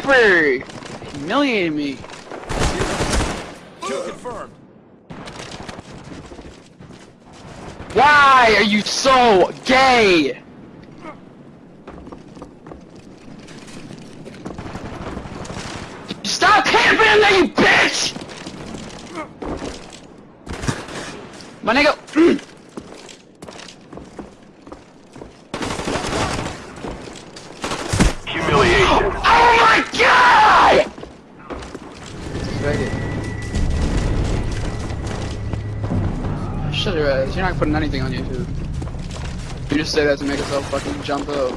camper! Humiliated me. Kill confirmed. Why are you so gay? Stop camping in there, you bitch! My nigga. Shut your ass. Uh, you're not putting anything on YouTube. You just say that to make yourself fucking jump up.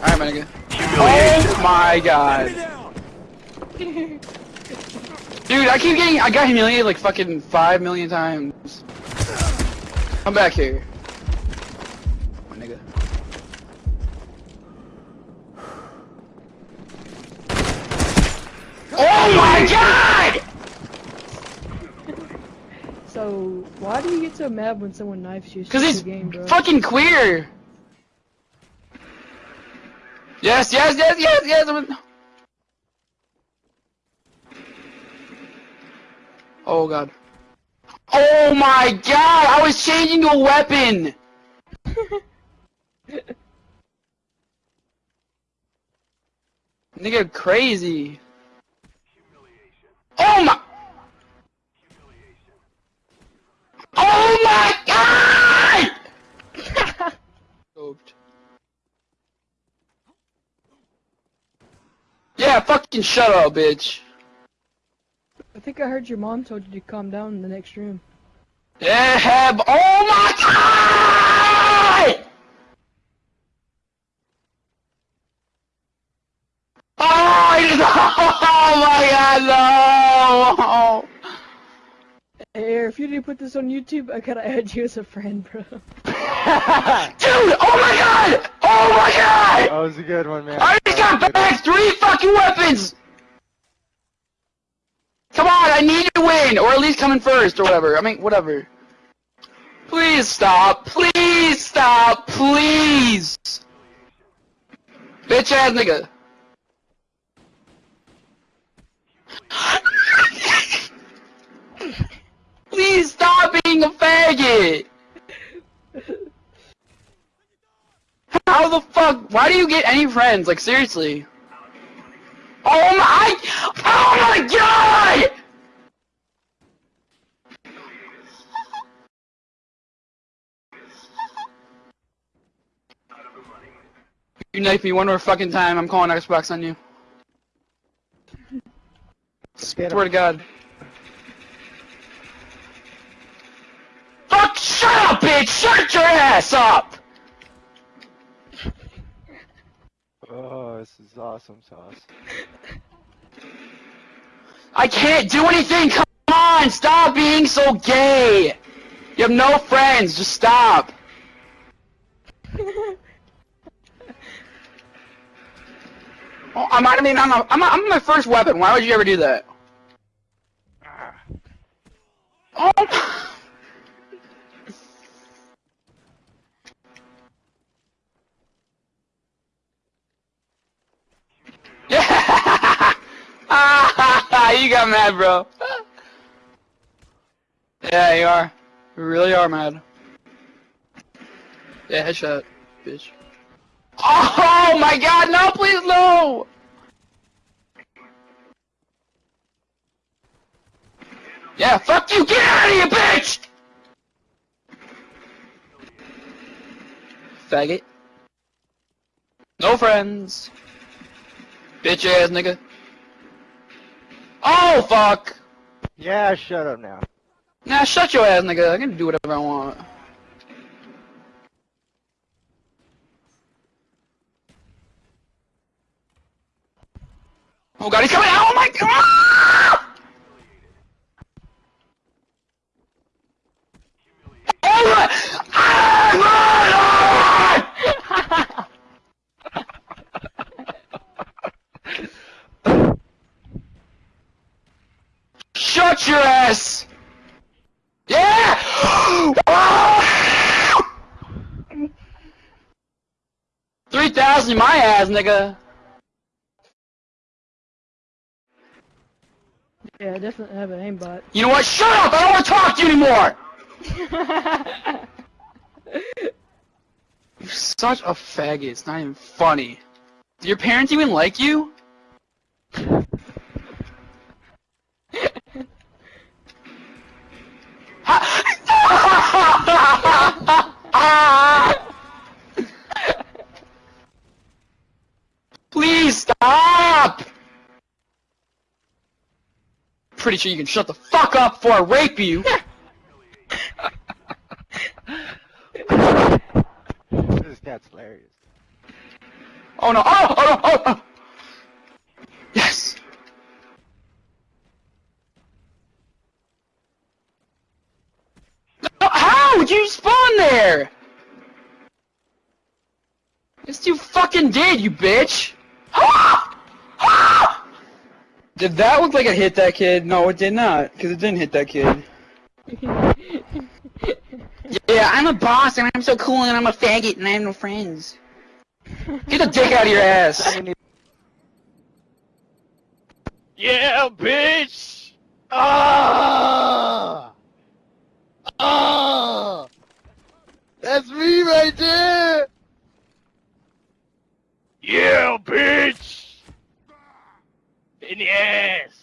Alright, my nigga. Oh my god. Dude, I keep getting- I got humiliated like fucking five million times. Come back here. My nigga. Oh my god! So, why do you get so mad when someone knifes you? Cause just he's game, bro. fucking queer! Yes, yes, yes, yes, yes! Oh god. Oh my god! I was changing a weapon! Nigga crazy. Oh my Oh my god! Scoped. Yeah, fucking shut up, bitch. I think I heard your mom told you to calm down in the next room. Yeah, b- oh my god! Oh, no! oh my god, no! Hey, if you didn't put this on YouTube, I gotta add you as a friend, bro. Dude, oh my god! Oh my god! That was a good one, man. I just That was a got back three fucking weapons! Come on, I need to win, or at least come in first, or whatever. I mean, whatever. Please stop. Please stop. Please. Bitch ass nigga. Please stop being a faggot. How the fuck? Why do you get any friends? Like seriously? Oh my! Oh my god! You knife me one more fucking time, I'm calling Xbox on you. Swear to God. Fuck! Shut up, bitch! Shut your ass up! Oh, this is awesome sauce. I can't do anything! Come on! Stop being so gay! You have no friends, just stop! Oh, I might have been on a, I'm, I'm my first weapon, why would you ever do that? Ah. Oh! Yeah! Ah, you got mad, bro. Yeah, you are. You really are mad. Yeah, headshot, bitch. Oh my god, no, please, no! Yeah, fuck you, get out of here, bitch! Faggot. No friends. Bitch ass nigga. Oh fuck! Yeah, shut up now. Nah, shut your ass nigga. I can do whatever I want. Oh god, he's coming out! Oh my god! Watch your ass! Yeah! Three thousand in my ass, nigga. Yeah, I definitely have an aimbot. You know what? Shut up! I don't want to talk to you anymore. You're such a faggot. It's not even funny. Do your parents even like you? Please stop! Pretty sure you can shut the fuck up before I rape you. This cat's hilarious. Oh no! Oh! Oh no! Oh! oh. Yes! How would you spawn there? Yes, you fucking did, you bitch! Did that look like it hit that kid? No, it did not, because it didn't hit that kid. Yeah, I'm a boss and I'm so cool and I'm a faggot and I have no friends. Get the dick out of your ass! Yeah, bitch! Ah! Ah! That's me right there! Yeah, bitch! In the ass!